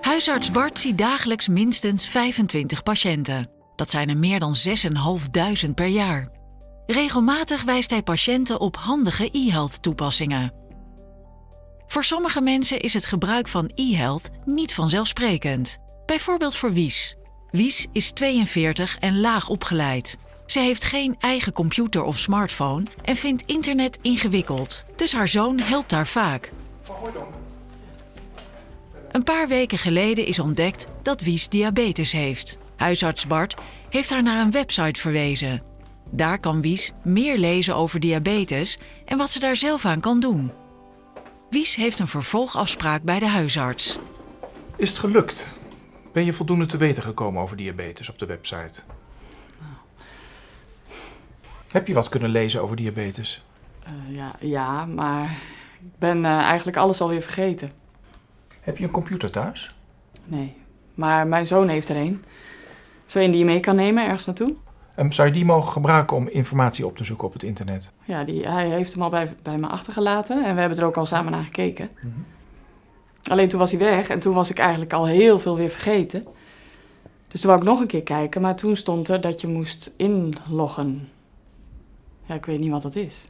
Huisarts Bart ziet dagelijks minstens 25 patiënten. Dat zijn er meer dan 6.500 per jaar. Regelmatig wijst hij patiënten op handige e-health toepassingen. Voor sommige mensen is het gebruik van e-health niet vanzelfsprekend. Bijvoorbeeld voor Wies. Wies is 42 en laag opgeleid. Ze heeft geen eigen computer of smartphone en vindt internet ingewikkeld. Dus haar zoon helpt haar vaak. Een paar weken geleden is ontdekt dat Wies diabetes heeft. Huisarts Bart heeft haar naar een website verwezen. Daar kan Wies meer lezen over diabetes en wat ze daar zelf aan kan doen. Wies heeft een vervolgafspraak bij de huisarts. Is het gelukt? Ben je voldoende te weten gekomen over diabetes op de website? Heb je wat kunnen lezen over diabetes? Eh, ja, ja, maar ik ben eh, eigenlijk alles alweer vergeten. Heb je een computer thuis? Nee, maar mijn zoon heeft er een. Zo een die je mee kan nemen ergens naartoe? Um, zou je die mogen gebruiken om informatie op te zoeken op het internet? Ja, die, hij heeft hem al bij, bij me achtergelaten en we hebben er ook al samen naar gekeken. Alleen toen was hij weg en toen was ik eigenlijk al heel veel weer vergeten. Dus toen wou ik nog een keer kijken, maar toen stond er dat je moest inloggen. Ja, ik weet niet wat dat is.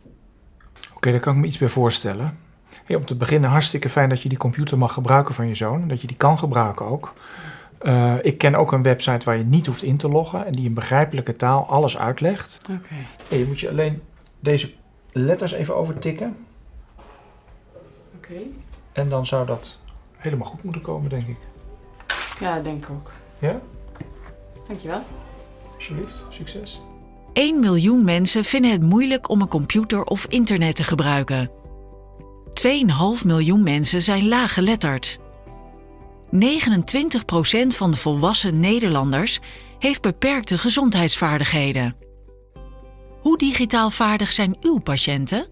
Oké, daar kan ik me iets bij voorstellen. Hey, om te beginnen, hartstikke fijn dat je die computer mag gebruiken van je zoon. En dat je die kan gebruiken ook. Uh, ik ken ook een website waar je niet hoeft in te loggen en die in begrijpelijke taal alles uitlegt. Oké. Hey, je moet je alleen deze letters even overtikken. Oké. En dan zou dat helemaal goed moeten komen, denk ik. Ja, denk ik ook. Ja? Dankjewel. Alsjeblieft, succes. 1 miljoen mensen vinden het moeilijk om een computer of internet te gebruiken. 2,5 miljoen mensen zijn laaggeletterd. 29% van de volwassen Nederlanders heeft beperkte gezondheidsvaardigheden. Hoe digitaal vaardig zijn uw patiënten?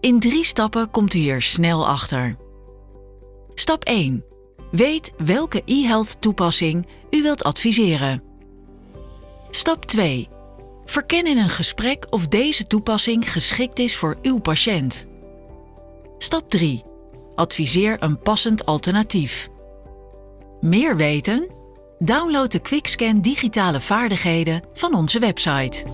In drie stappen komt u hier snel achter. Stap 1. Weet welke e-health toepassing u wilt adviseren. Stap 2. Verken in een gesprek of deze toepassing geschikt is voor uw patiënt. Stap 3. Adviseer een passend alternatief. Meer weten? Download de QuickScan digitale vaardigheden van onze website.